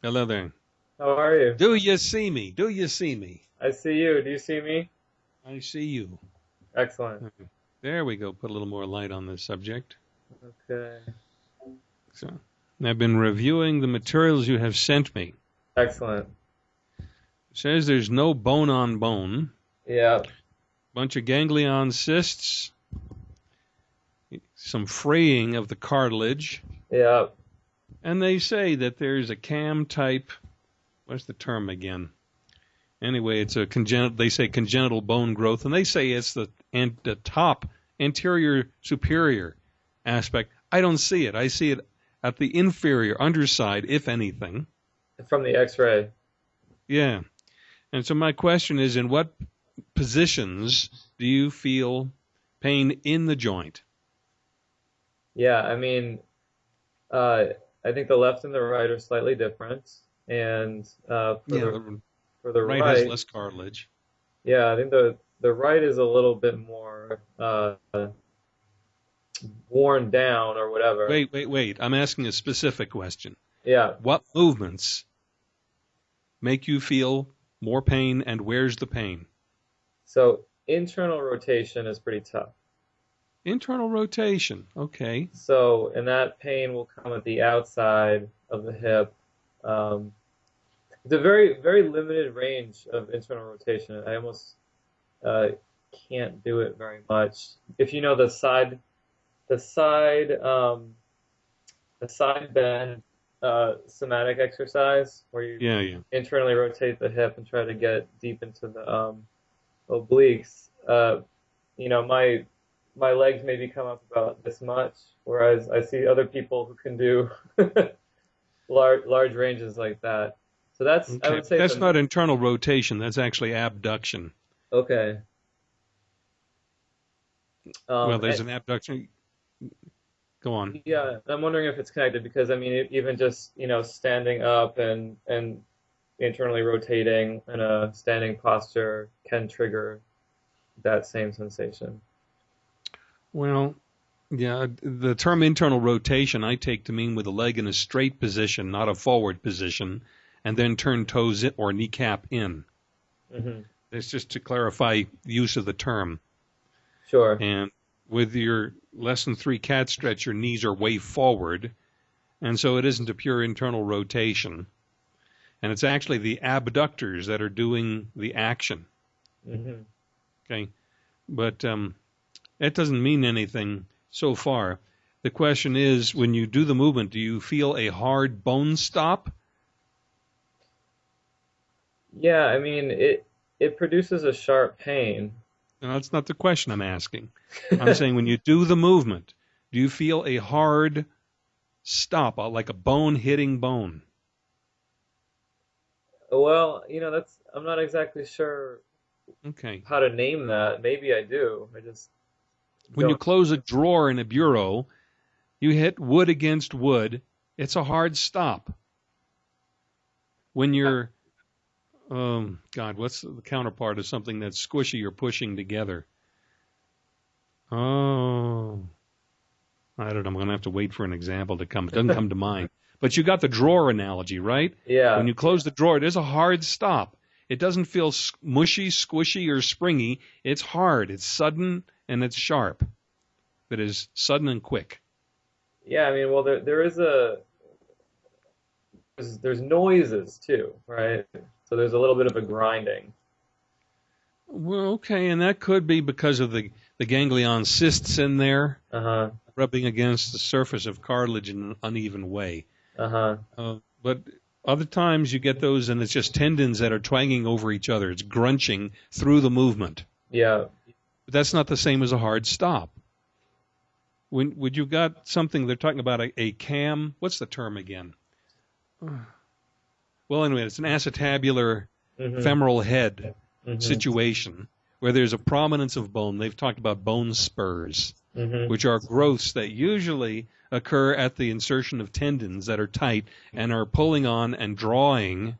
Hello there. How are you? Do you see me? Do you see me? I see you. Do you see me? I see you. Excellent. There we go. Put a little more light on this subject. Okay. So, I've been reviewing the materials you have sent me. Excellent. It says there's no bone on bone. Yeah. Bunch of ganglion cysts. Some fraying of the cartilage. Yeah. And they say that there's a cam type. What's the term again? Anyway, it's a congenital. They say congenital bone growth, and they say it's the and the top anterior superior aspect. I don't see it. I see it at the inferior underside, if anything. From the X-ray. Yeah. And so my question is, in what positions do you feel pain in the joint? Yeah, I mean, uh, I think the left and the right are slightly different, and uh, for, Yeah, the, the for the right right, has less cartilage. yeah, I think the the right is a little bit more uh, worn down or whatever. Wait, wait, wait. I'm asking a specific question. Yeah. What movements make you feel more pain, and where's the pain? So internal rotation is pretty tough. Internal rotation. Okay. So, and that pain will come at the outside of the hip. Um, it's a very, very limited range of internal rotation. I almost uh, can't do it very much. If you know the side, the side, um, the side bend uh, somatic exercise, where you Yeah, yeah. internally rotate the hip and try to get deep into the um, obliques. Uh, you know, my my legs maybe come up about this much, whereas I see other people who can do large large ranges like that. So that's I would say That's the- not internal rotation. That's actually abduction. okay. Um, well, there's and- an abduction. Go on. Yeah, I'm wondering if it's connected because I mean, even just you know standing up and and internally rotating in a standing posture can trigger that same sensation. Well, yeah, the term internal rotation I take to mean with a leg in a straight position, not a forward position, and then turn toes in, or kneecap in. hmm It's just to clarify use of the term. Sure. And with your lesson three cat stretch, your knees are way forward, and so it isn't a pure internal rotation. And it's actually the abductors that are doing the action. hmm Okay, but um, that doesn't mean anything so far. The question is, when you do the movement, do you feel a hard bone stop? Yeah, I mean it it produces a sharp pain. No, that's not the question I'm asking. I'm saying when you do the movement, do you feel a hard stop, uh, like a bone hitting bone? Well, you know, that's I'm not exactly sure Okay. how to name that. Maybe I do. I just When you close a drawer in a bureau, you hit wood against wood. It's a hard stop. When you're, um, God, what's the counterpart of something that's squishy or pushing together? Oh, I don't know. I'm going to have to wait for an example to come. It doesn't come to mind. But you got the drawer analogy, right? Yeah. When you close the drawer, it is a hard stop. It doesn't feel mushy, squishy, or springy. It's hard. It's sudden and it's sharp. That is sudden and quick. Yeah, I mean, well, there there is a there's, there's noises too, right? So there's a little bit of a grinding. Well, okay, and that could be because of the, the ganglion cysts in there Uh-huh. rubbing against the surface of cartilage in an uneven way. Uh-huh. Uh, but other times you get those and it's just tendons that are twanging over each other. It's grunching through the movement. Yeah. But that's not the same as a hard stop. When when you've got something they're talking about a, a cam, what's the term again? Well, anyway, it's an acetabular Mhm. femoral head Mhm. situation where there's a prominence of bone. They've talked about bone spurs, Mhm. which are growths that usually occur at the insertion of tendons that are tight and are pulling on and drawing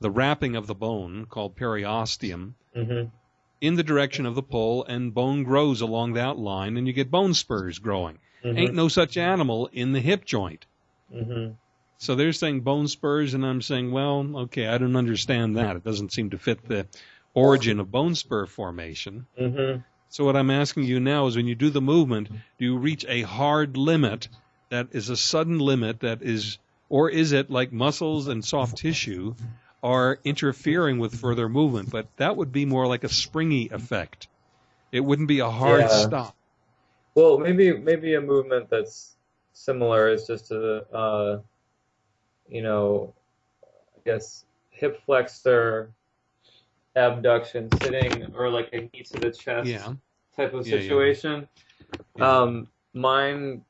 the wrapping of the bone called periosteum Mhm. In the direction of the pull and bone grows along that line and you get bone spurs growing. Mhm. Ain't no such animal in the hip joint. Mhm. So they're saying bone spurs, and I'm saying, well, okay, I don't understand that. It doesn't seem to fit the origin of bone spur formation. Mm-hmm. So what I'm asking you now is when you do the movement, do you reach a hard limit that is a sudden limit that is, or is it like muscles and soft tissue are interfering with further movement? But that would be more like a springy effect. It wouldn't be a hard Yeah. stop. Well, maybe maybe a movement that's similar is just a uh, you know, I guess hip flexor abduction sitting or like a knee to the chest Yeah. type of situation. Yeah. Um, mine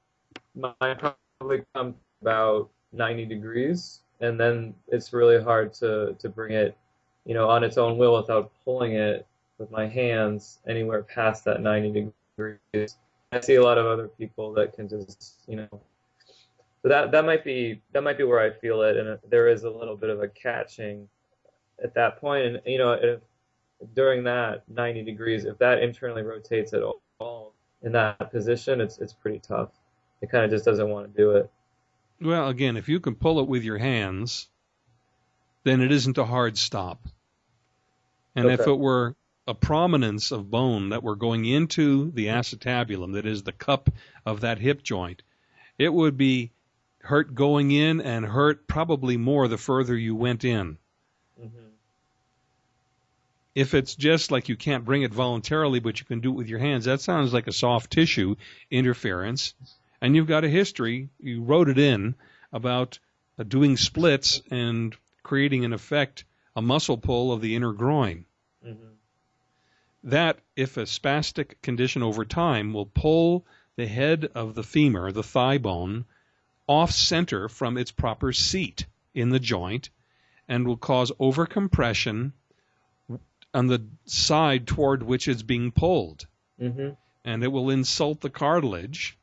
mine probably come about 90 degrees, and then it's really hard to to bring it, you know, on its own will without pulling it with my hands anywhere past that 90 degrees. I see a lot of other people that can just, you know, so that that might be that might be where I feel it, and there is a little bit of a catching at that point, and you know, if during that 90 degrees, if that internally rotates at all in that position, it's it's pretty tough. It kind of just doesn't want to do it. Well, again, if you can pull it with your hands, then it isn't a hard stop. And if it were a prominence of bone that were going into the acetabulum, that is the cup of that hip joint, it would be hurt going in and hurt probably more the further you went in. hmm If it's just like you can't bring it voluntarily, but you can do it with your hands, that sounds like a soft tissue interference. And you've got a history, you wrote it in about uh, doing splits and creating an effect, a muscle pull of the inner groin. hmm That, if a spastic condition over time, will pull the head of the femur, the thigh bone, off center from its proper seat in the joint and will cause overcompression on the side toward which it's being pulled. hmm And it will insult the cartilage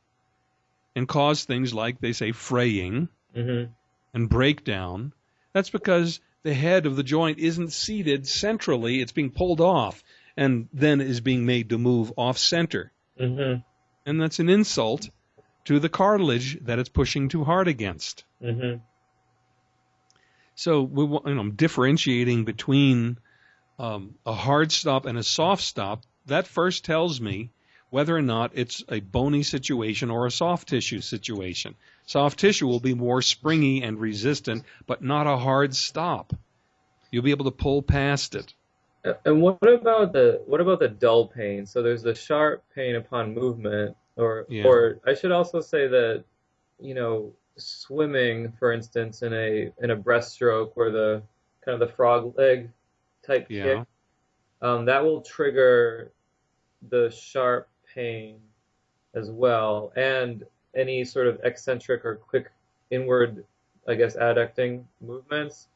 and cause things like, they say, fraying hmm and breakdown. That's because the head of the joint isn't seated centrally, it's being pulled off and then is being made to move off center. hmm And that's an insult to the cartilage that it's pushing too hard against. hmm So we, you know, differentiating between um, a hard stop and a soft stop. That first tells me whether or not it's a bony situation or a soft tissue situation. Soft tissue will be more springy and resistant, but not a hard stop. You'll be able to pull past it. And what about the what about the dull pain? So there's the sharp pain upon movement, or Yeah. or I should also say that, you know, swimming, for instance, in a in a breaststroke or the kind of the frog leg type Yeah. kick, um, that will trigger the sharp pain as well, and any sort of eccentric or quick inward, I guess, adducting movements.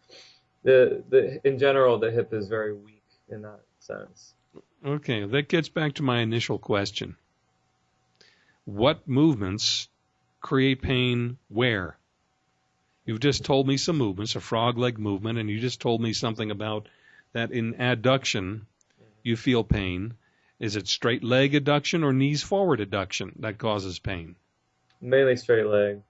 The the in general, the hip is very weak in that sense. Okay, that gets back to my initial question. What movements create pain where? You've just told me some movements, a frog leg movement, and you just told me something about that in adduction you feel pain. Is it straight leg adduction or knees forward adduction that causes pain? Mainly straight leg.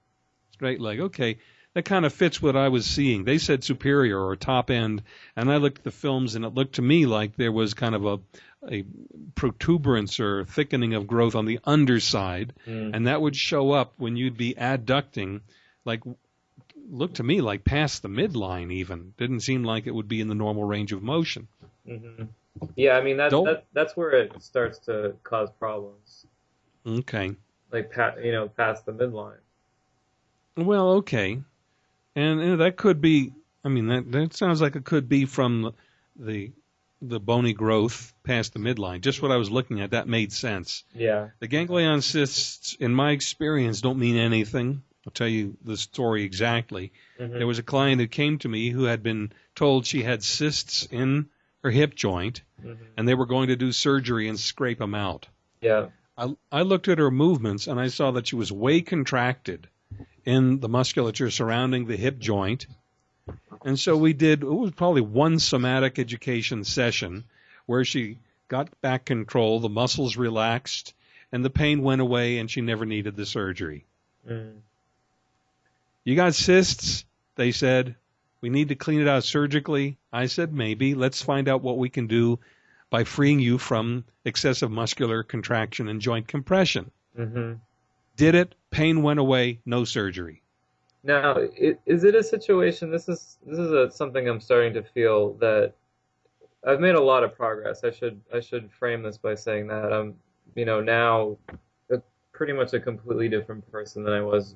Straight leg. Okay. That kind of fits what I was seeing. They said superior or top end, and I looked at the films and it looked to me like there was kind of a, a protuberance or thickening of growth on the underside, Mm. and that would show up when you'd be adducting, like looked to me like past the midline even. Didn't seem like it would be in the normal range of motion. hmm Yeah, I mean that's that, that's where it starts to cause problems, Okay. like you know past the midline. Well, okay, and, and that could be. I mean, that that sounds like it could be from the the bony growth past the midline. Just what I was looking at, that made sense. Yeah. The ganglion cysts, in my experience, don't mean anything. I'll tell you the story exactly. hmm There was a client who came to me who had been told she had cysts in her hip joint, hmm and they were going to do surgery and scrape them out. Yeah. I, I looked at her movements and I saw that she was way contracted in the musculature surrounding the hip joint. And so we did, it was probably one somatic education session where she got back control, the muscles relaxed, and the pain went away and she never needed the surgery. Mm. You got cysts, They said, we need to clean it out surgically. I said, maybe. Let's find out what we can do by freeing you from excessive muscular contraction and joint compression. hmm Did it. Pain went away. No surgery. Now, is it a situation? This is this is a, something I'm starting to feel that I've made a lot of progress. I should I should frame this by saying that I'm you know now a, pretty much a completely different person than I was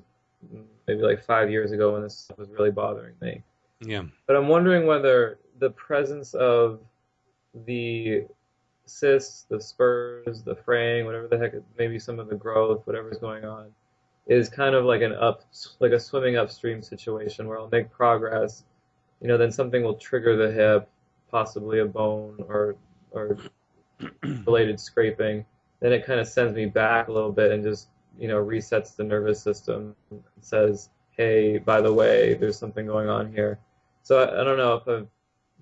maybe like five years ago when this was really bothering me. Yeah. But I'm wondering whether the presence of the cysts, the spurs, the fraying, whatever the heck, maybe some of the growth, whatever's going on, is kind of like an up, like a swimming upstream situation where I'll make progress, you know, then something will trigger the hip, possibly a bone or or related scraping. Then it kind of sends me back a little bit and just, you know, resets the nervous system and says, hey, by the way, there's something going on here. So I, I don't know if I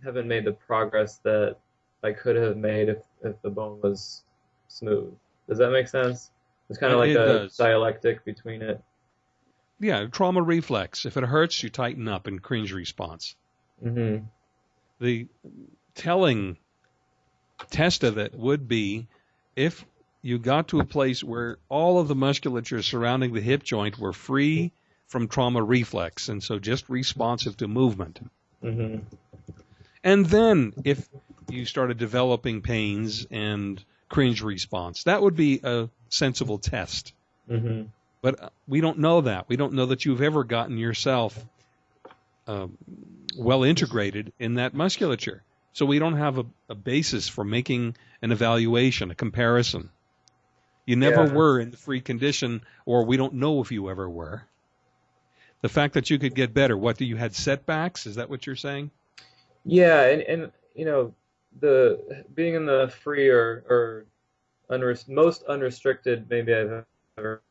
haven't made the progress that I could have made if, if the bone was smooth. Does that make sense? It's kind of like it a does. dialectic between it. Yeah. Trauma reflex. If it hurts, you tighten up and cringe response. hmm The telling test of it would be if you got to a place where all of the musculature surrounding the hip joint were free from trauma reflex and so just responsive to movement. hmm And then if you started developing pains and cringe response, that would be a sensible test. hmm But uh, we don't know that. We don't know that you've ever gotten yourself uh, well integrated in that musculature. So we don't have a, a basis for making an evaluation, a comparison. You never Yeah. were in the free condition, or we don't know if you ever were. The fact that you could get better, what, do you had setbacks? Is that what you're saying? Yeah, and, and you know, the being in the free or, or unrest, most unrestricted maybe I've ever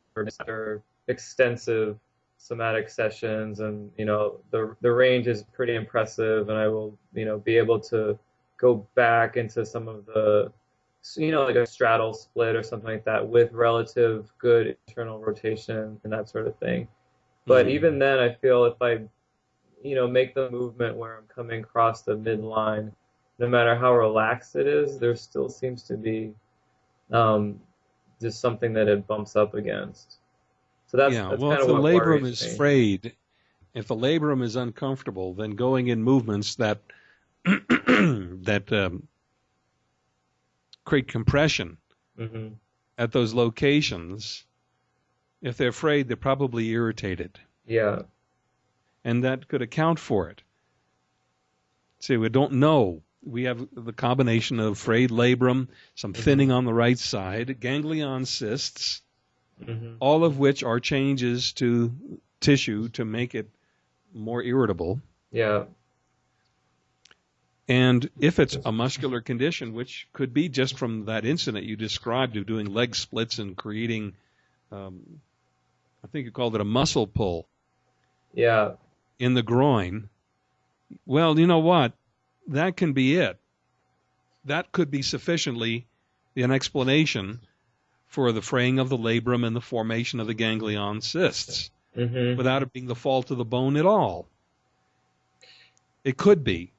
or extensive somatic sessions, and you know, the the range is pretty impressive, and I will you know be able to go back into some of the you know like a straddle split or something like that with relative good internal rotation and that sort of thing. But Mhm. even then, I feel if I you know, make the movement where I'm coming across the midline, no matter how relaxed it is, there still seems to be um, just something that it bumps up against. So that's, yeah. that's well, if the labrum is me. frayed, if the labrum is uncomfortable, then going in movements that that um, create compression hmm at those locations, if they're afraid, they're probably irritated, Yeah. and that could account for it. See, we don't know. We have the combination of frayed labrum, some Mhm. thinning on the right side, ganglion cysts, hmm all of which are changes to tissue to make it more irritable. Yeah. And if it's a muscular condition, which could be just from that incident you described of doing leg splits and creating, um, I think you called it a muscle pull Yeah. in the groin, well, you know what? That can be it. That could be sufficiently an explanation for the fraying of the labrum and the formation of the ganglion cysts. hmm without it being the fault of the bone at all. It could be.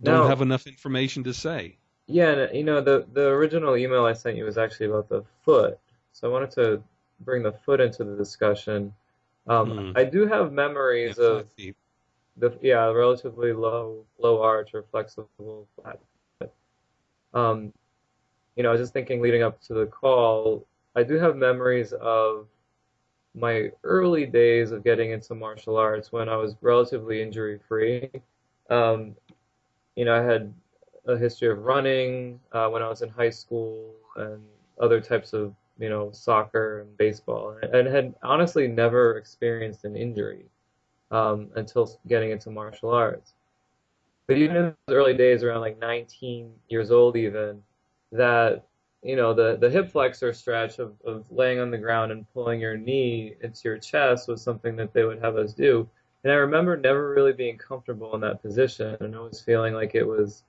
Don't No. have enough information to say. Yeah, you know, the the original email I sent you was actually about the foot. So I wanted to bring the foot into the discussion. Um, Hmm. I do have memories Yeah, of the yeah relatively low low arch or flexible flat. Um, you know, I was just thinking leading up to the call, I do have memories of my early days of getting into martial arts when I was relatively injury free. Um, you know, I had a history of running uh, when I was in high school and other types of you know soccer and baseball, and had honestly never experienced an injury um, until getting into martial arts. But even in those early days, around like 19 years old, even that you know the the hip flexor stretch of, of laying on the ground and pulling your knee into your chest was something that they would have us do. And I remember never really being comfortable in that position and always feeling like it was,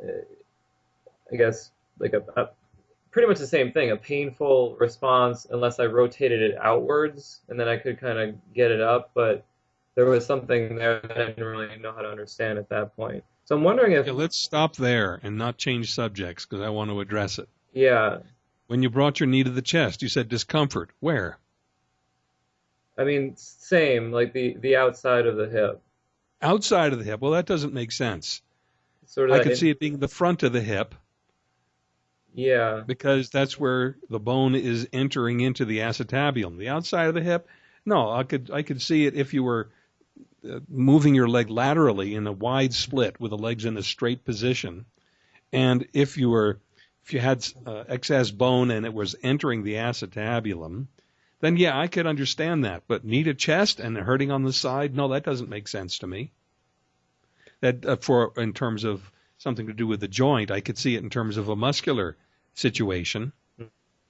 uh, I guess, like a, a pretty much the same thing, a painful response unless I rotated it outwards and then I could kind of get it up. But there was something there that I didn't really know how to understand at that point. So I'm wondering if Okay, let's stop there and not change subjects because I want to address it. yeah, When you brought your knee to the chest, you said discomfort. Where? I mean same like the the outside of the hip, Outside of the hip. Well, that doesn't make sense. sort of. I could in- see it being the front of the hip Yeah, because that's where the bone is entering into the acetabulum. The outside of the hip, no, I could I could see it if you were uh, moving your leg laterally in a wide split with the legs in a straight position, and if you were if you had uh, excess bone and it was entering the acetabulum, then yeah, I could understand that. But knee to chest and hurting on the side, no, that doesn't make sense to me. That uh, for in terms of something to do with the joint, I could see it in terms of a muscular situation.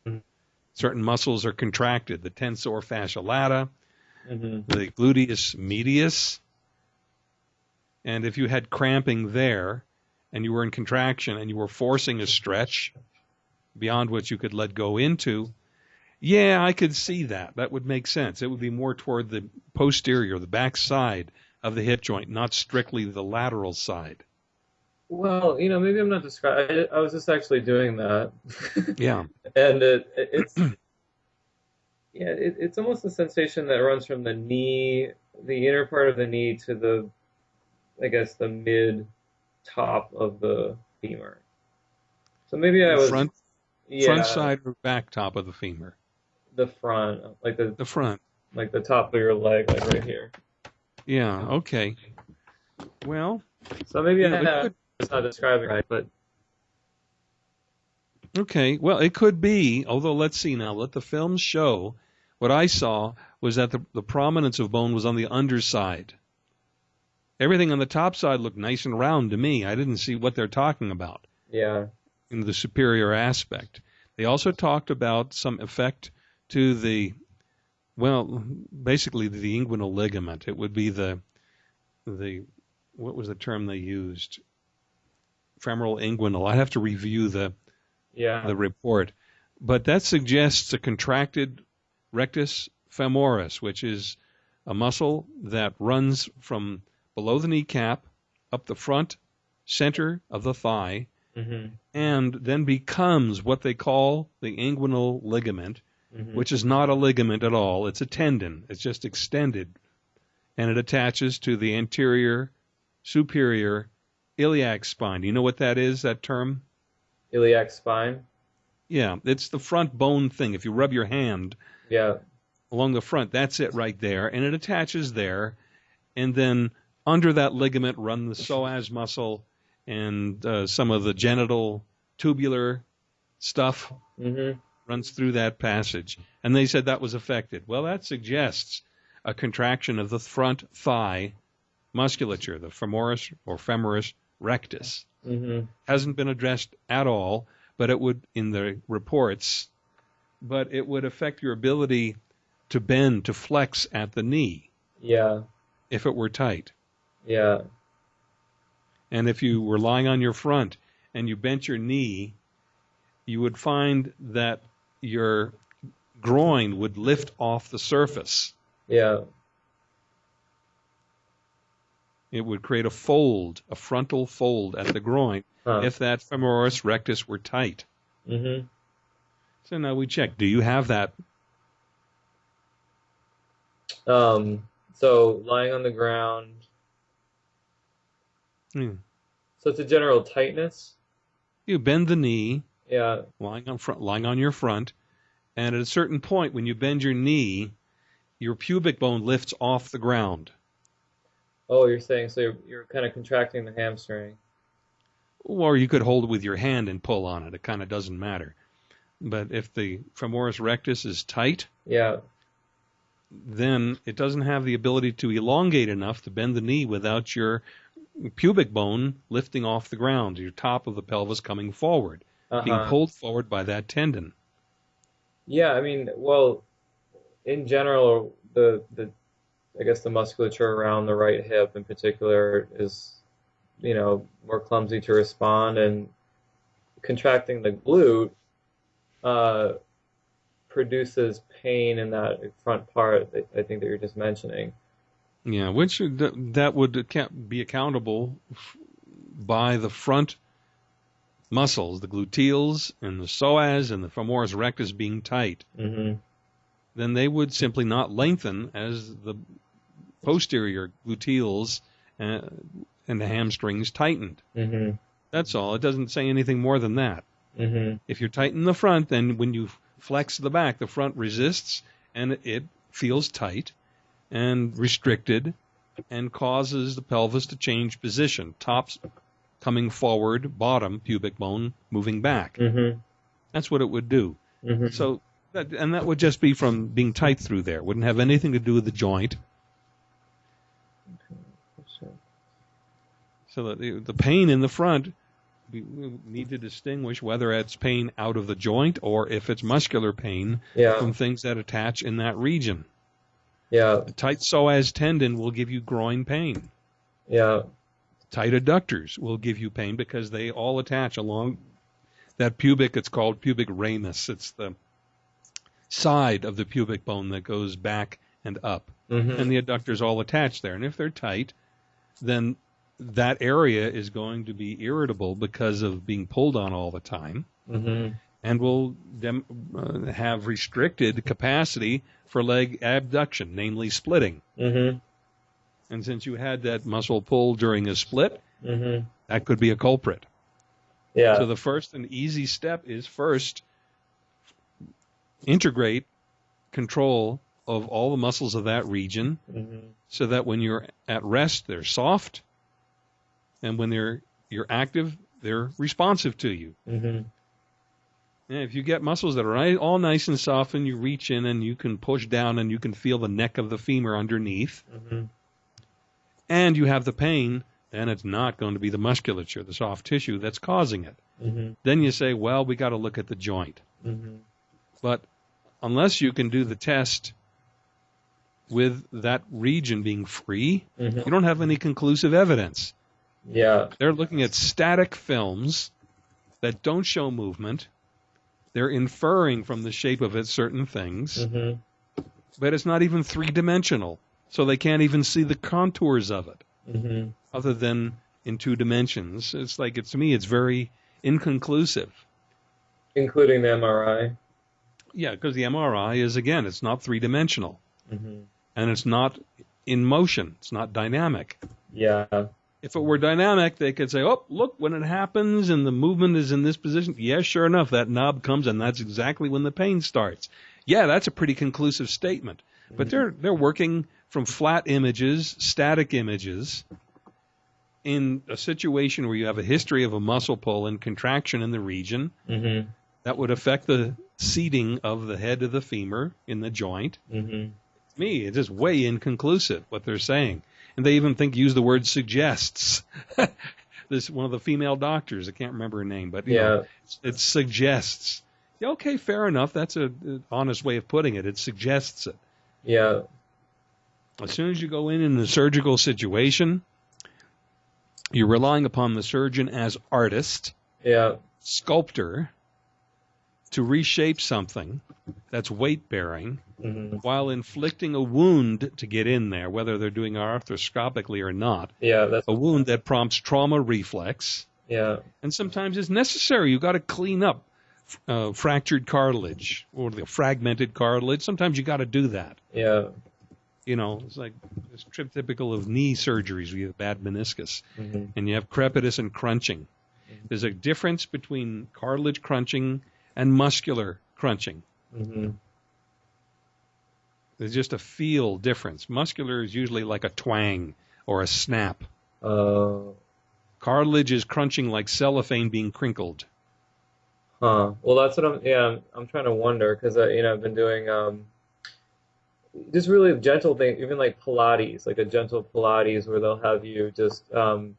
Mhm. Certain muscles are contracted, the tensor fascia lata, hmm the gluteus medius. And if you had cramping there and you were in contraction and you were forcing a stretch beyond what you could let go into, yeah, I could see that. That would make sense. It would be more toward the posterior, the back side of the hip joint, not strictly the lateral side. Well, you know, maybe I'm not describing. I, I was just actually doing that, Yeah. and it, it's yeah, it, it's almost a sensation that runs from the knee, the inner part of the knee, to the, I guess, the mid top of the femur. So maybe I was front yeah, front side or back top of the femur? the front, like the The front. like the top of your leg, like right here. Yeah, okay. Well, So maybe Yeah, I have, could- it's not describing right, but Okay, well, it could be, although let's see now. Let the films show. What I saw was that the, the prominence of bone was on the underside. Everything on the top side looked nice and round to me. I didn't see what they're talking about yeah, in the superior aspect. They also talked about some effect to the, well, basically the inguinal ligament. It would be the, the, what was the term they used? Femoral inguinal. I have to review the yeah, the report. But that suggests a contracted rectus femoris, which is a muscle that runs from below the kneecap up the front center of the thigh hmm and then becomes what they call the inguinal ligament, hmm which is not a ligament at all. It's a tendon. It's just extended. And it attaches to the anterior superior iliac spine. Do you know what that is, that term? iliac spine. Yeah, it's the front bone thing. If you rub your hand Yeah, along the front, that's it right there, and it attaches there, and then under that ligament run the psoas muscle and uh, some of the genital tubular stuff hmm runs through that passage. And they said that was affected. Well, that suggests a contraction of the front thigh musculature, the femoris or femoris rectus hmm hasn't been addressed at all, but it would in the reports, but it would affect your ability to bend, to flex at the knee Yeah, if it were tight. yeah, And if you were lying on your front and you bent your knee, you would find that your groin would lift off the surface. yeah. It would create a fold, a frontal fold at the groin Huh. if that femoris rectus were tight. hmm So now we check. Do you have that? Um, so lying on the ground. Hmm. So it's a general tightness. You bend the knee, Yeah, lying on front, lying on your front, and at a certain point, when you bend your knee, your pubic bone lifts off the ground. Oh, you're saying so you're, you're kind of contracting the hamstring. Or you could hold it with your hand and pull on it. It kind of doesn't matter. But if the femoris rectus is tight, Yeah. then it doesn't have the ability to elongate enough to bend the knee without your pubic bone lifting off the ground, your top of the pelvis coming forward, being Uh-huh. pulled forward by that tendon. Yeah, I mean, well, in general, the the I guess the musculature around the right hip in particular is, you know, more clumsy to respond, and contracting the glute uh, produces pain in that front part that I think that you're just mentioning. Yeah, which that would be accountable by the front muscles, the gluteals and the psoas and the femoris rectus being tight. hmm Then they would simply not lengthen as the posterior gluteals uh, and the hamstrings tightened. hmm That's all. It doesn't say anything more than that. hmm If you're tight in the front, then when you flex the back, the front resists and it feels tight and restricted and causes the pelvis to change position. Tops coming forward, bottom pubic bone moving back. hmm That's what it would do. hmm So that, and that would just be from being tight through there. Wouldn't have anything to do with the joint. So that the, the pain in the front, we we need to distinguish whether it's pain out of the joint or if it's muscular pain Yeah. from things that attach in that region. Yeah. A tight psoas tendon will give you groin pain. Yeah. Tight adductors will give you pain because they all attach along that pubic. It's called pubic ramus. It's the side of the pubic bone that goes back and up. hmm and the adductors all attach there. And if they're tight, then that area is going to be irritable because of being pulled on all the time hmm and will dem- uh, have restricted capacity for leg abduction, namely splitting. hmm And since you had that muscle pull during a split, hmm that could be a culprit. Yeah. So the first and easy step is first integrate control of all the muscles of that region hmm so that when you're at rest, they're soft, and when they're you're active, they're responsive to you. hmm And if you get muscles that are all nice and soft, and you reach in and you can push down and you can feel the neck of the femur underneath, hmm and you have the pain, then it's not going to be the musculature, the soft tissue that's causing it. hmm Then you say, well, we got to look at the joint. hmm But unless you can do the test with that region being free, hmm you don't have any conclusive evidence. Yeah. They're looking at static films that don't show movement. They're inferring from the shape of it certain things, hmm but it's not even three dimensional. So they can't even see the contours of it hmm other than in two dimensions. It's like, it's to me, it's very inconclusive. Including the MRI. Yeah, because the MRI is, again, it's not three dimensional hmm and it's not in motion, it's not dynamic. Yeah. If it were dynamic, they could say, "Oh, look, when it happens and the movement is in this position, yeah, sure enough, that knob comes, and that's exactly when the pain starts." Yeah, that's a pretty conclusive statement. But they're they're working from flat images, static images, in a situation where you have a history of a muscle pull and contraction in the region hmm that would affect the seating of the head of the femur in the joint. hmm me, it's just way inconclusive what they're saying. And they even think use the word suggests. this one of the female doctors, I can't remember her name, but Yeah. know, it suggests. Yeah, okay, fair enough. That's a an honest way of putting it. It suggests it. Yeah. As soon as you go in in a surgical situation, you're relying upon the surgeon as artist, Yeah. sculptor, to reshape something that's weight bearing hmm while inflicting a wound to get in there, whether they're doing arthroscopically or not, Yeah. That's. a wound that prompts trauma reflex, Yeah. and sometimes it's necessary. You've got to clean up uh, fractured cartilage or the fragmented cartilage. Sometimes you got to do that. Yeah. You know, it's like it's typical of knee surgeries you have bad meniscus hmm and you have crepitus and crunching. There's a difference between cartilage crunching and muscular crunching. hmm There's just a feel difference. Muscular is usually like a twang or a snap. Uh. Cartilage is crunching like cellophane being crinkled. Huh. Well, that's what I'm. Yeah, I'm, I'm trying to wonder because uh, you know I've been doing um, just really gentle things, even like Pilates, like a gentle Pilates where they'll have you just um,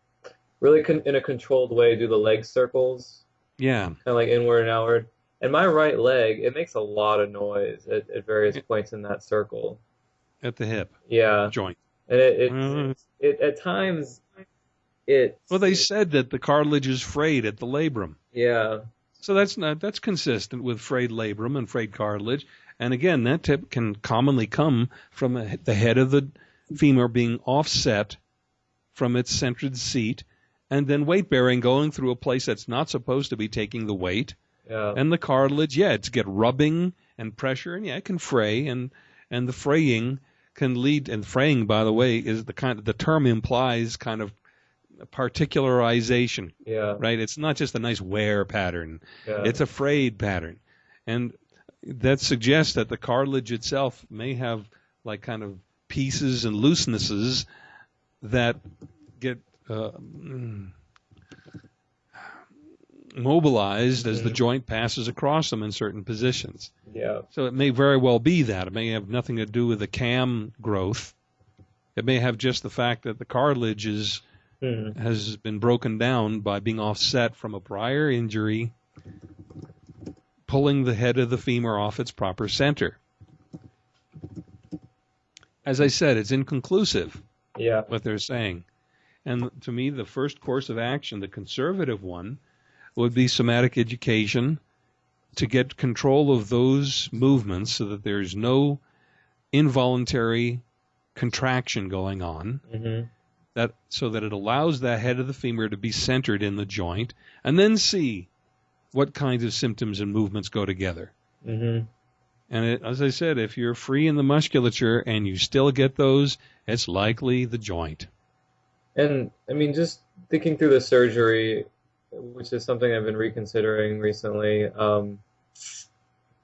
really con in a controlled way do the leg circles, Yeah. kind of like inward and outward. And my right leg, it makes a lot of noise at, at various points in that circle. At the hip Yeah, joint. and it it, Mm. it at times it Well, they said that the cartilage is frayed at the labrum. yeah So that's not that's consistent with frayed labrum and frayed cartilage. And again, that tip can commonly come from a, the head of the femur being offset from its centered seat, and then weight bearing going through a place that's not supposed to be taking the weight. Yeah. And the cartilage, yeah, it's get rubbing and pressure, and yeah, it can fray, and and the fraying can lead. And fraying, by the way, is the kind of the term implies kind of particularization, yeah. right? It's not just a nice wear pattern; Yeah. it's a frayed pattern, and that suggests that the cartilage itself may have like kind of pieces and loosenesses that get uh, mm, mobilized as the Mhm. joint passes across them in certain positions. yeah. So it may very well be that. It may have nothing to do with the cam growth. It may have just the fact that the cartilage is Hmm. has been broken down by being offset from a prior injury, pulling the head of the femur off its proper center. As I said, it's inconclusive Yeah. what they're saying. And to me, the first course of action, the conservative one, would be somatic education to get control of those movements so that there's no involuntary contraction going on. Hmm that so that it allows that head of the femur to be centered in the joint and then see what kinds of symptoms and movements go together. Hmm and it, as i said if you're free in the musculature and you still get those it's likely the joint. And I mean, just thinking through the surgery, which is something I've been reconsidering recently. Um,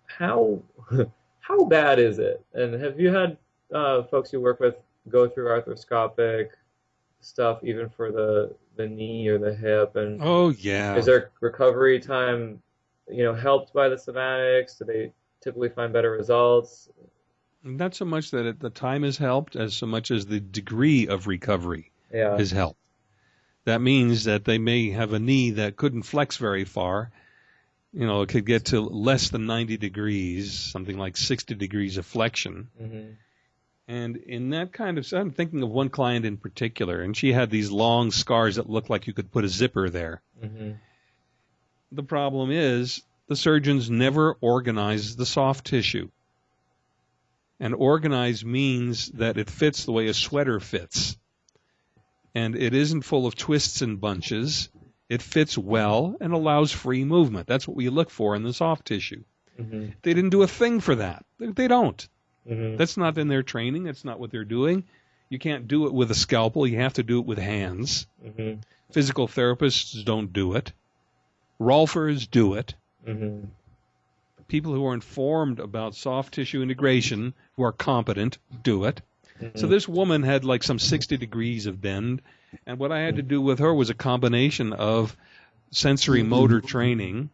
how how bad is it? And have you had uh, folks you work with go through arthroscopic stuff, even for the the knee or the hip? And oh yeah is there recovery time, you know, helped by the somatics? Do they typically find better results? not so much that it, the time has helped as so much as the degree of recovery Yeah. has helped that means that they may have a knee that couldn't flex very far you know it could get to less than 90 degrees something like 60 degrees of flexion hmm And in that kind of, I'm thinking of one client in particular, and she had these long scars that looked like you could put a zipper there. hmm The problem is the surgeons never organize the soft tissue. And organize means that it fits the way a sweater fits. And it isn't full of twists and bunches. It fits well and allows free movement. That's what we look for in the soft tissue. hmm They didn't do a thing for that. They don't. hmm That's not in their training. That's not what they're doing. You can't do it with a scalpel. You have to do it with hands. hmm Physical therapists don't do it. Rolfers do it. hmm People who are informed about soft tissue integration, who are competent, do it. So Mhm. this woman had like some 60 degrees of bend, and what I had to do with her was a combination of sensory motor training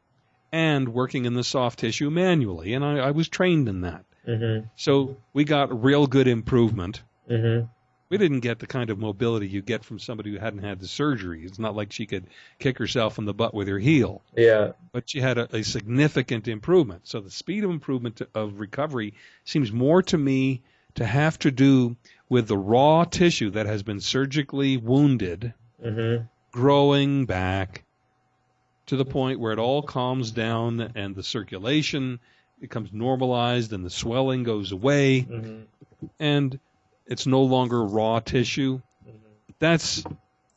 and working in the soft tissue manually, and I, I was trained in that. Mhm. So we got real good improvement. Mhm. we didn't get the kind of mobility you get from somebody who hadn't had the surgery. It's not like she could kick herself in the butt with her heel, Yeah. but she had a, a significant improvement. So the speed of improvement to, of recovery seems more to me to have to do with the raw tissue that has been surgically wounded Mhm. growing back to the point where it all calms down and the circulation becomes normalized and the swelling goes away Mhm. and it's no longer raw tissue. Mhm. That's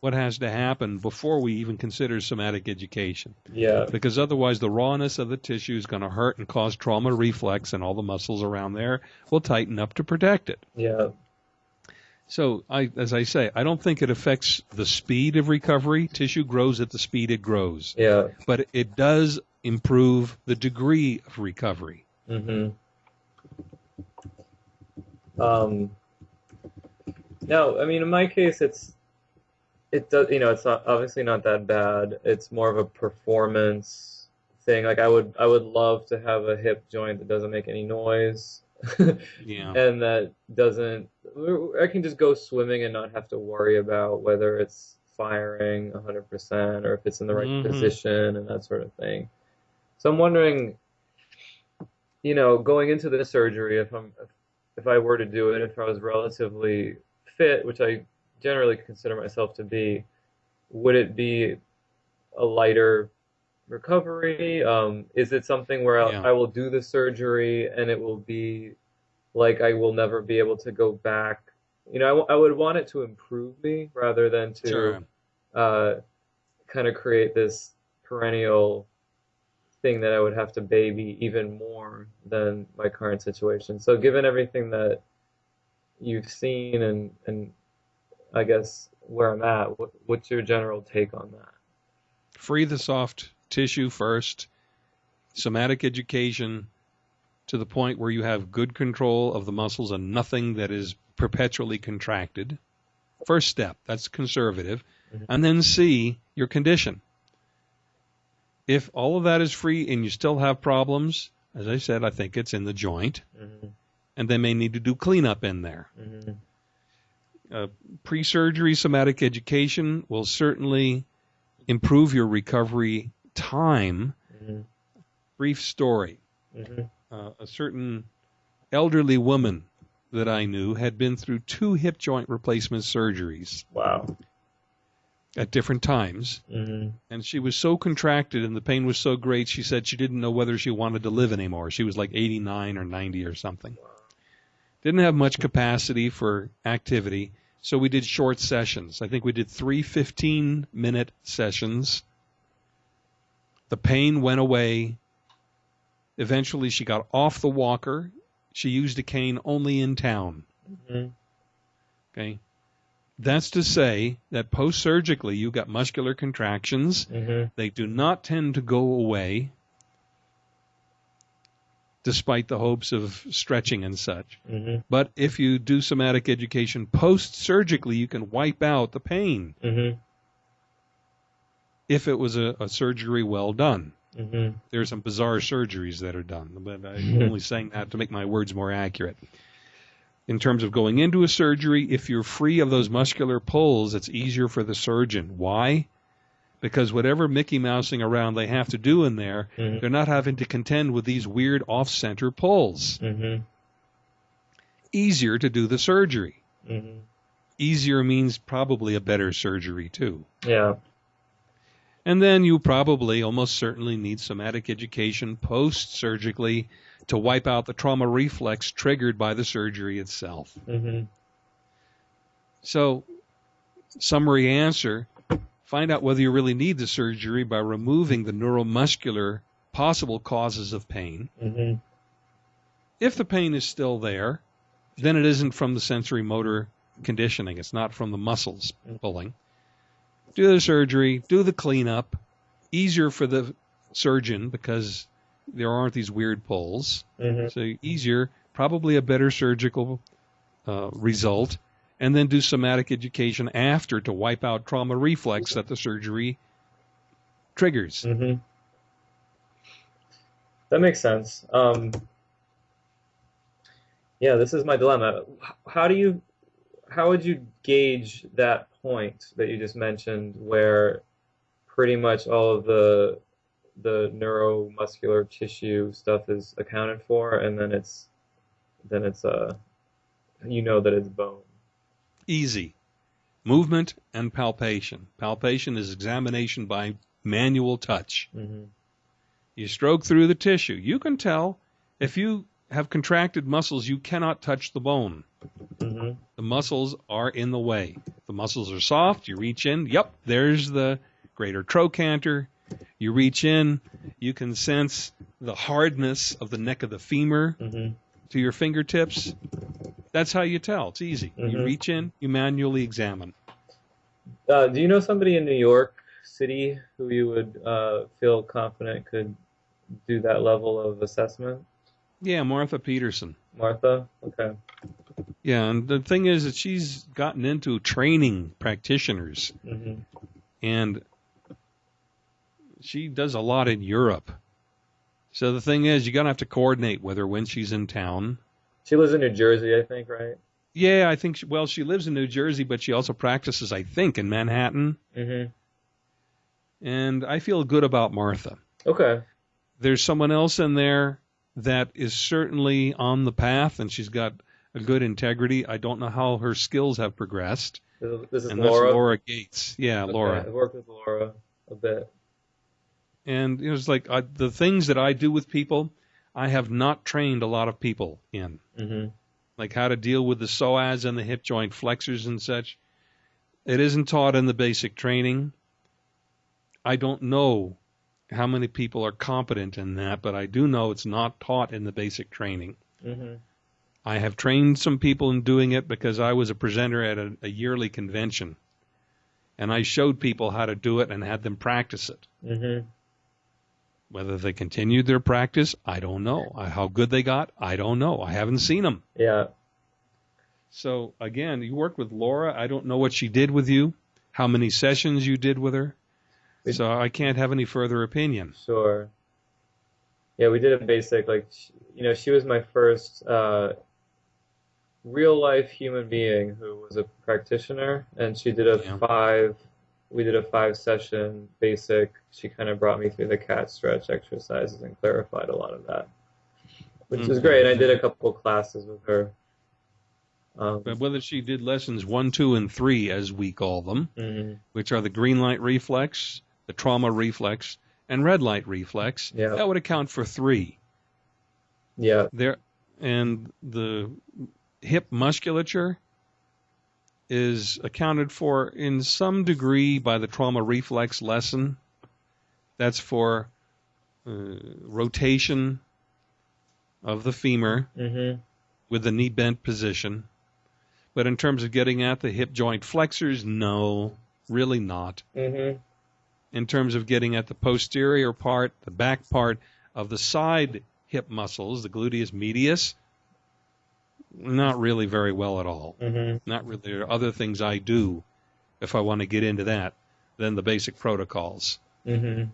what has to happen before we even consider somatic education. Yeah. Because otherwise, the rawness of the tissue is going to hurt and cause trauma reflex, and all the muscles around there will tighten up to protect it. Yeah. So, I, as I say, I don't think it affects the speed of recovery. Tissue grows at the speed it grows, Yeah. but it does improve the degree of recovery. Mhm. Um. No, I mean, in my case, it's it does. You know, it's not obviously not that bad. It's more of a performance thing. Like I would, I would love to have a hip joint that doesn't make any noise. Yeah. and that doesn't I can just go swimming and not have to worry about whether it's firing 100% or if it's in the right Mhm. position and that sort of thing. So I'm wondering you know, going into the surgery if I'm if I were to do it if I was relatively fit, which I generally consider myself to be, would it be a lighter recovery? Um, is it something where Yeah. I will do the surgery and it will be like I will never be able to go back you know, I, I would want it to improve me rather than to Sure. uh, kind of create this perennial thing that I would have to baby even more than my current situation. So given everything that you've seen and and I guess where I'm at, what, what's your general take on that? Free the soft tissue first, somatic education to the point where you have good control of the muscles and nothing that is perpetually contracted. First step, that's conservative. Mhm. And then see your condition. If all of that is free and you still have problems, as I said, I think it's in the joint, hmm and they may need to do cleanup in there. hmm Uh, Pre surgery somatic education will certainly improve your recovery time. hmm Brief story hmm uh, a certain elderly woman that I knew had been through two hip joint replacement surgeries Wow. at different times. hmm And she was so contracted and the pain was so great, she said she didn't know whether she wanted to live anymore. She was like 89 or 90 or something. Didn't have much capacity for activity, so we did short sessions. I think we did three 15 minute sessions. The pain went away. Eventually, she got off the walker. She used a cane only in town. hmm Okay. That's to say that post surgically, you got muscular contractions. hmm They do not tend to go away despite the hopes of stretching and such. hmm But if you do somatic education post surgically, you can wipe out the pain hmm if it was a, a surgery well done. hmm There are some bizarre surgeries that are done, but I'm only saying that to make my words more accurate. In terms of going into a surgery, if you're free of those muscular pulls, it's easier for the surgeon. Why? Because whatever Mickey Mousing around they have to do in there, hmm they're not having to contend with these weird off center pulls. hmm Easier to do the surgery. hmm Easier means probably a better surgery, too. Yeah. And then you probably almost certainly need somatic education post surgically to wipe out the trauma reflex triggered by the surgery itself. hmm So, summary answer find out whether you really need the surgery by removing the neuromuscular possible causes of pain. hmm If the pain is still there, then it isn't from the sensory motor conditioning, it's not from the muscles pulling. Do the surgery, do the cleanup. Easier for the surgeon because there aren't these weird pulls. hmm So easier, probably a better surgical uh, result, and then do somatic education after to wipe out trauma reflex that the surgery triggers. hmm That makes sense. Um, yeah, this is my dilemma. How do you, how would you gauge that point that you just mentioned where pretty much all of the the neuromuscular tissue stuff is accounted for and then it's then it's uh you know that it's bone. Easy. Movement and palpation. Palpation is examination by manual touch. hmm You stroke through the tissue. You can tell if you have contracted muscles, you cannot touch the bone. hmm The muscles are in the way. The muscles are soft. You reach in. Yep, there's the greater trochanter. You reach in. You can sense the hardness of the neck of the femur hmm to your fingertips. That's how you tell. It's easy. You Mhm. reach in. You manually examine. Uh, do you know somebody in New York City who you would uh, feel confident could do that level of assessment? Yeah, Martha Peterson. Martha? Okay. Yeah, and the thing is that she's gotten into training practitioners, hmm and she does a lot in Europe. So the thing is, you're gonna have to coordinate with her when she's in town. She lives in New Jersey, I think, right? Yeah, I think. She, well, she lives in New Jersey, but she also practices, I think, in Manhattan. Mm-hmm. And I feel good about Martha. Okay. There's someone else in there that is certainly on the path, and she's got a good integrity. I don't know how her skills have progressed, This is, and Laura. that's Laura Gates. Yeah, Okay, Laura. I've worked with Laura a bit. And it was like I, the things that I do with people, I have not trained a lot of people in. hmm like how to deal with the psoas and the hip joint flexors and such. It isn't taught in the basic training. I don't know how many people are competent in that, but I do know it's not taught in the basic training. hmm I have trained some people in doing it because I was a presenter at a, a yearly convention. And I showed people how to do it and had them practice it. hmm Whether they continued their practice, I don't know. How good they got, I don't know. I haven't seen them. Yeah. So again, you worked with Laura. I don't know what she did with you, how many sessions you did with her. We- So I can't have any further opinion. Sure. Yeah, we did a basic like you know she was my first uh, real life human being who was a practitioner, and she did a Yeah. five. We did a five session basic. She kind of brought me through the cat stretch exercises and clarified a lot of that, which was Mhm. great. And I did a couple classes with her. Um, But whether she did lessons one, two, and three, as we call them, mhm. which are the green light reflex, the trauma reflex, and red light reflex, Yeah. that would account for three. Yeah. There, and the hip musculature is accounted for in some degree by the trauma reflex lesson. That's for uh, rotation of the femur hmm with the knee bent position. But in terms of getting at the hip joint flexors, no, really not. hmm In terms of getting at the posterior part, the back part of the side hip muscles, the gluteus medius, not really very well at all. hmm Not really. There are other things I do if I want to get into that than the basic protocols. hmm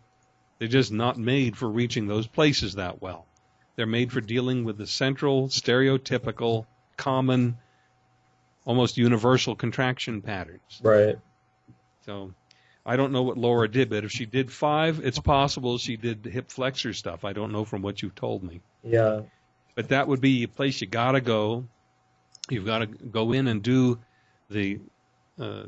They're just not made for reaching those places that well. They're made for dealing with the central, stereotypical, common, almost universal contraction patterns. Right. So I don't know what Laura did, but if she did five, it's possible she did hip flexor stuff. I don't know from what you've told me. Yeah. But that would be a place you got to go. You've got to go in and do the uh,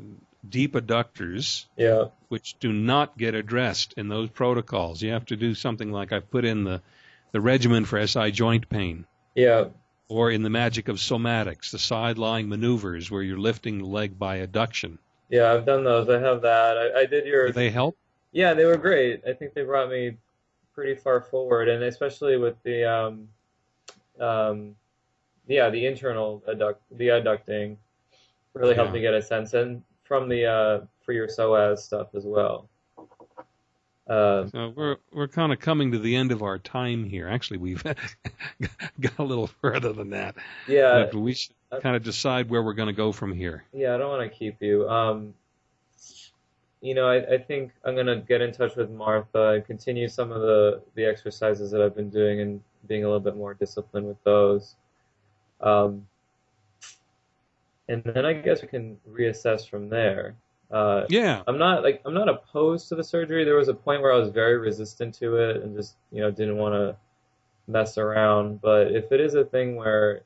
deep adductors, Yeah. which do not get addressed in those protocols. You have to do something like I've put in the, the regimen for SI joint pain, Yeah. or in the magic of somatics, the side lying maneuvers where you're lifting the leg by adduction. Yeah. I've done those. I have that. I, I did your Do they help? Yeah, they were great. I think they brought me pretty far forward, and especially with the, um, um, yeah, the internal adduct, the adducting, really helped Yeah. me get a sense, and from the uh, for your psoas stuff as well. Uh, So we're we're kind of coming to the end of our time here. Actually, we've got a little further than that, yeah, but we should kind of decide where we're going to go from here. yeah, I don't want to keep you. Um, you know, I, I think I'm gonna get in touch with Martha and continue some of the the exercises that I've been doing and being a little bit more disciplined with those. Um, and then I guess we can reassess from there. Uh, Yeah, I'm not like I'm not opposed to the surgery. There was a point where I was very resistant to it and just you know didn't want to mess around. But if it is a thing where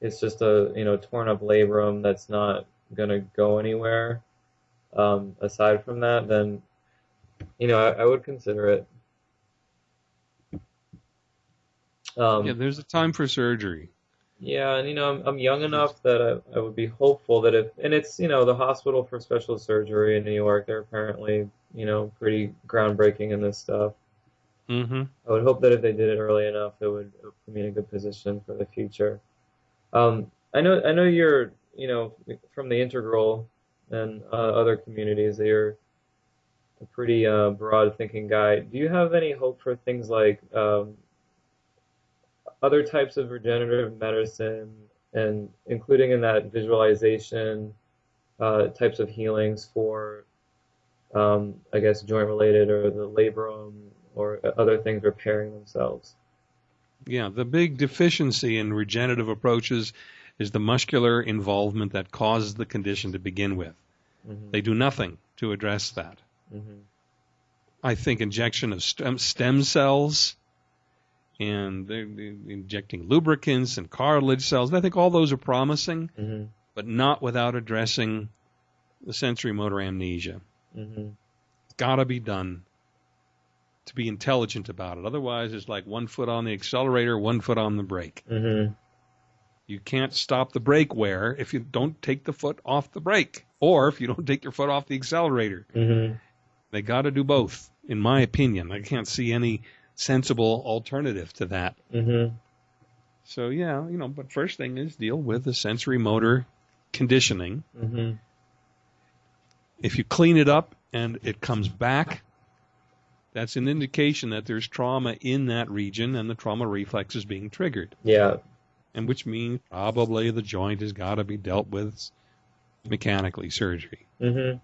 it's just a you know torn up labrum that's not gonna go anywhere, um, aside from that, then you know I, I would consider it. Um, yeah. There's a time for surgery. yeah, and you know, I'm, I'm young enough that I, I would be hopeful that if, and it's, you know, the Hospital for Special Surgery in New York, they're apparently, you know, pretty groundbreaking in this stuff. hmm I would hope that if they did it early enough, it would put me in a good position for the future. Um, I know, I know you're, you know, from the integral and uh, other communities, that you're a pretty uh, broad thinking guy. Do you have any hope for things like um, other types of regenerative medicine, and including in that visualization uh, types of healings for, um, I guess, joint related or the labrum or other things repairing themselves? Yeah, the big deficiency in regenerative approaches is the muscular involvement that causes the condition to begin with. hmm They do nothing to address that. hmm I think injection of stem, stem cells and they're, they're injecting lubricants and cartilage cells. I think all those are promising, hmm but not without addressing the sensory motor amnesia. hmm It's got to be done to be intelligent about it. Otherwise, it's like one foot on the accelerator, one foot on the brake. hmm You can't stop the brake wear if you don't take the foot off the brake or if you don't take your foot off the accelerator. Mhm. They got to do both, in my opinion. I can't see any sensible alternative to that. Mhm. So yeah, you know, but first thing is deal with the sensory motor conditioning. Mhm. If you clean it up and it comes back, that's an indication that there's trauma in that region and the trauma reflex is being triggered. Yeah. And which means probably the joint has got to be dealt with mechanically surgery. Mhm.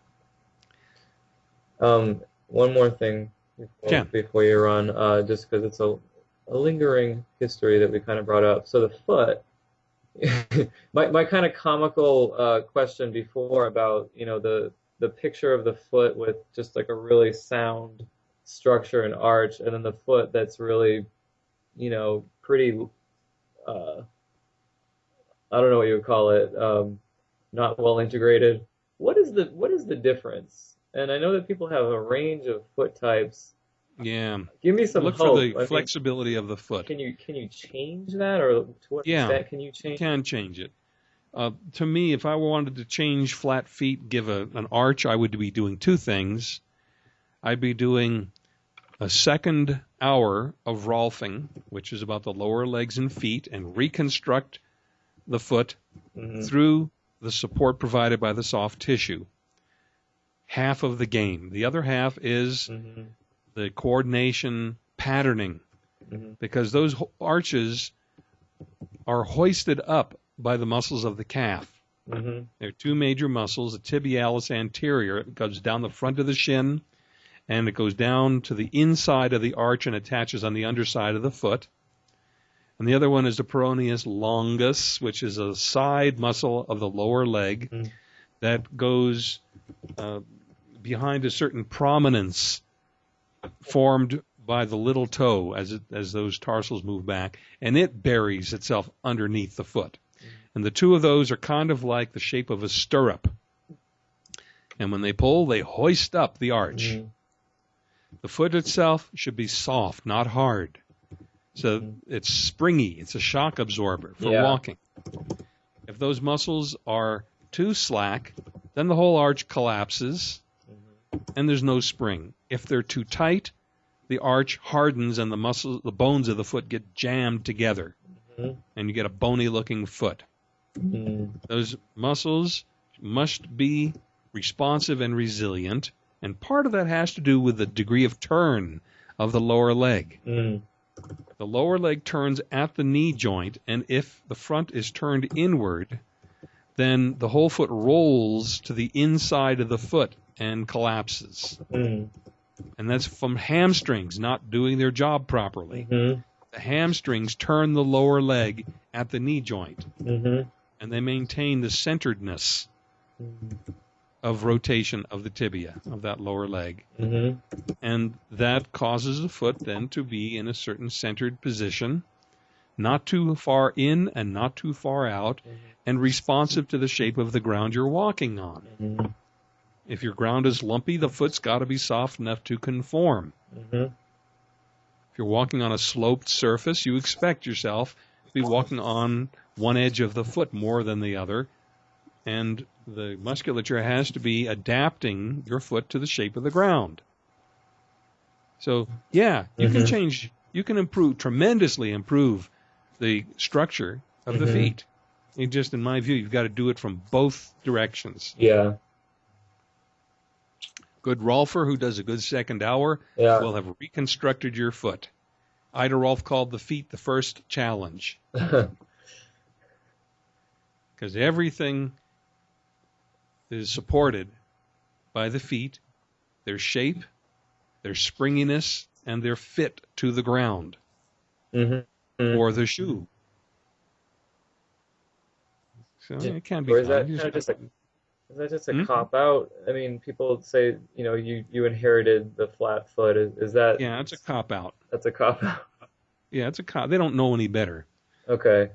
Um, one more thing before, Yeah. before you run, uh, just because it's a, a lingering history that we kind of brought up. So the foot, my my kind of comical uh, question before about you know the the picture of the foot with just like a really sound structure and arch, and then the foot that's really, you know, pretty. Uh, I don't know what you would call it. Um, not well integrated. What is the what is the difference? And I know that people have a range of foot types. Yeah. Give me some Look hope. for the I mean, flexibility of the foot. can you can you change that, or to what Yeah. extent can you change? can change it. Uh, to me, if I wanted to change flat feet, give a, an arch, I would be doing two things. I'd be doing a second hour of Rolfing, which is about the lower legs and feet, and reconstruct the foot Mhm. through the support provided by the soft tissue. Half of the game. The other half is Mhm. the coordination patterning Mhm. because those ho- arches are hoisted up by the muscles of the calf. Mhm. There are two major muscles, the tibialis anterior, it goes down the front of the shin and it goes down to the inside of the arch and attaches on the underside of the foot. And the other one is the peroneus longus, which is a side muscle of the lower leg Mm. that goes uh, behind a certain prominence formed by the little toe as it, as those tarsals move back, and it buries itself underneath the foot. And the two of those are kind of like the shape of a stirrup. And when they pull, they hoist up the arch. Mhm. The foot itself should be soft, not hard. So Mhm. it's springy. It's a shock absorber for Yeah. walking. If those muscles are too slack, then the whole arch collapses. And there's no spring. If they're too tight, the arch hardens and the muscles, the bones of the foot get jammed together, Mhm. and you get a bony looking foot. Mhm. Those muscles must be responsive and resilient, and part of that has to do with the degree of turn of the lower leg. Mhm. The lower leg turns at the knee joint, and if the front is turned inward, then the whole foot rolls to the inside of the foot and collapses. Mhm. And that's from hamstrings not doing their job properly. Mhm. The hamstrings turn the lower leg at the knee joint, Mhm. and they maintain the centeredness Mhm. of rotation of the tibia of that lower leg. Mhm. And that causes the foot then to be in a certain centered position, not too far in and not too far out, and responsive to the shape of the ground you're walking on. Mhm. If your ground is lumpy, the foot's got to be soft enough to conform. Mhm. If you're walking on a sloped surface, you expect yourself to be walking on one edge of the foot more than the other, and the musculature has to be adapting your foot to the shape of the ground. So, yeah, you can Mhm. change, you can improve, tremendously improve the structure of the Mhm. feet. Just, in my view, you've got to do it from both directions. Yeah. Good Rolfer, who does a good second hour, Yeah. will have reconstructed your foot. Ida Rolf called the feet the first challenge because everything is supported by the feet, their shape, their springiness, and their fit to the ground Mhm. Mhm. or the shoe. So Yeah. it can be Or is that kinda just- just Is that just a Hmm? cop out? I mean, people say, you know, you you inherited the flat foot. Is, is that yeah, it's a cop out. that's a cop out? Yeah, it's a cop. They don't know any better. Okay.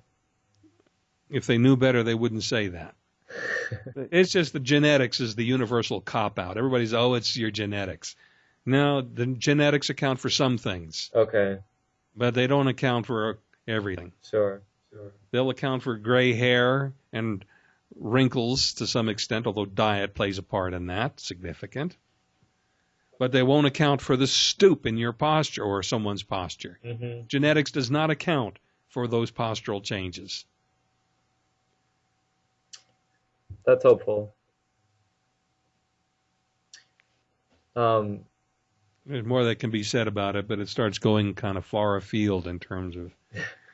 If they knew better, they wouldn't say that. It's just the genetics is the universal cop out. Everybody's, oh, it's your genetics. No, the genetics account for some things, Okay. but they don't account for everything. Sure. Sure. They'll account for gray hair and wrinkles to some extent, although diet plays a part in that, significant. But they won't account for the stoop in your posture or someone's posture. hmm Genetics does not account for those postural changes. That's helpful. Um, There's more that can be said about it, but it starts going kind of far afield in terms of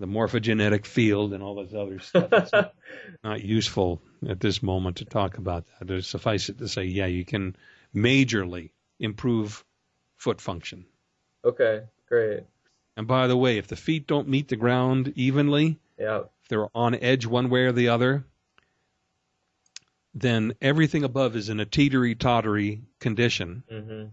the morphogenetic field and all this other stuff. It's not useful at this moment to talk about that. Suffice it to say, yeah, you can majorly improve foot function. okay, great. And by the way, if the feet don't meet the ground evenly, Yeah. if they're on edge one way or the other, then everything above is in a teetery tottery condition, hmm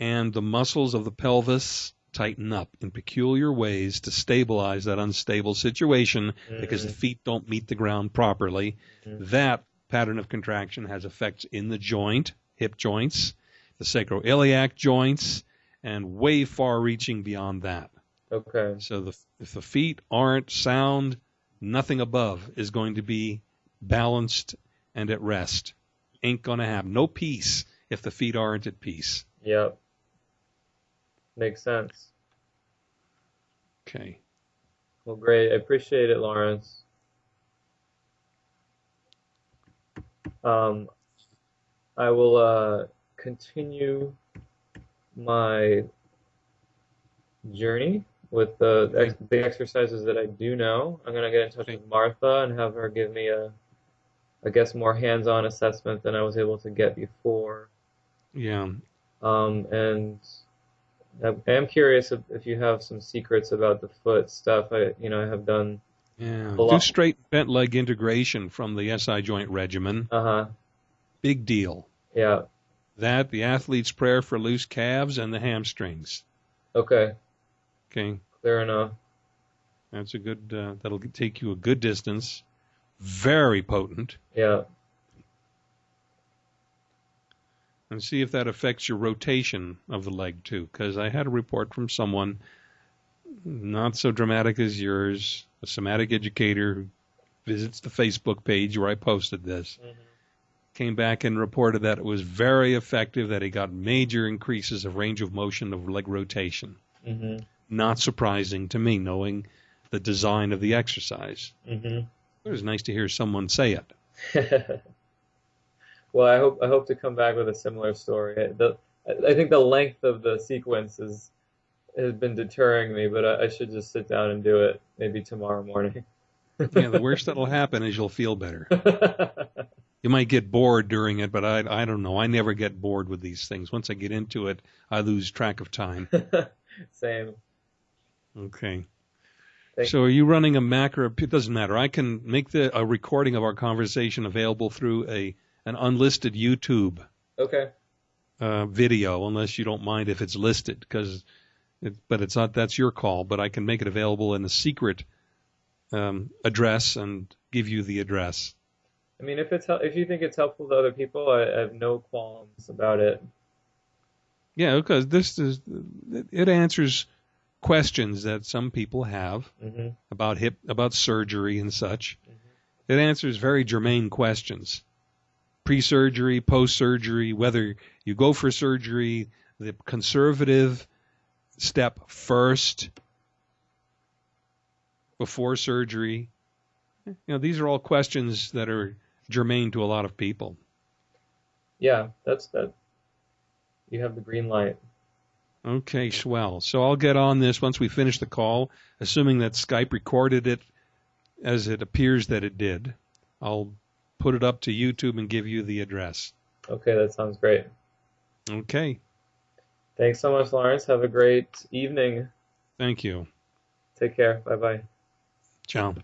and the muscles of the pelvis tighten up in peculiar ways to stabilize that unstable situation because the feet don't meet the ground properly. Mhm. That pattern of contraction has effects in the joint, hip joints, the sacroiliac joints, and way far reaching beyond that. Okay. So the, if the feet aren't sound, nothing above is going to be balanced and at rest. Ain't going to have no peace if the feet aren't at peace. Yep. Makes sense. Okay. Well, great. I appreciate it, Lawrence. Um, I will uh, continue my journey with the ex the exercises that I do know. I'm gonna get in touch with Martha and have her give me a, I guess, more hands-on assessment than I was able to get before. Yeah. Um, and I I am curious if, if you have some secrets about the foot stuff. I, you know, I have done. Yeah. A Do straight bent leg integration from the SI joint regimen. Uh-huh. Big deal. Yeah. That, the athlete's prayer for loose calves and the hamstrings. Okay. Okay. Clear enough. That's a good, uh, that'll take you a good distance. Very potent. Yeah. And see if that affects your rotation of the leg too. Because I had a report from someone, not so dramatic as yours, a somatic educator who visits the Facebook page where I posted this, Mhm. came back and reported that it was very effective, that he got major increases of range of motion of leg rotation. Mhm. Not surprising to me, knowing the design of the exercise. Mhm. It was nice to hear someone say it. Well, I hope I hope to come back with a similar story. The, I think the length of the sequence is has been deterring me, but I, I should just sit down and do it maybe tomorrow morning. Yeah, the worst that'll happen is you'll feel better. You might get bored during it, but I I don't know. I never get bored with these things. Once I get into it, I lose track of time. Same. Okay. Thank- So are you running a Mac or a, it doesn't matter. I can make the a recording of our conversation available through a an unlisted YouTube Okay. uh, video, unless you don't mind if it's listed, because it, but it's not. That's your call. But I can make it available in a secret um, address and give you the address. I mean, if it's if you think it's helpful to other people, I, I have no qualms about it. Yeah, because this is it- answers questions that some people have hmm about hip about surgery and such. It answers very germane questions. Pre-surgery, post-surgery, whether you go for surgery, the conservative step first before surgery. You know, these are all questions that are germane to a lot of people. Yeah, that's that. You have the green light. Okay, swell. So I'll get on this once we finish the call, assuming that Skype recorded it as it appears that it did. I'll put it up to YouTube and give you the address. Okay, that sounds great. Okay, Thanks so much, Lawrence. Have a great evening. thank you. Take care. Bye bye. Ciao.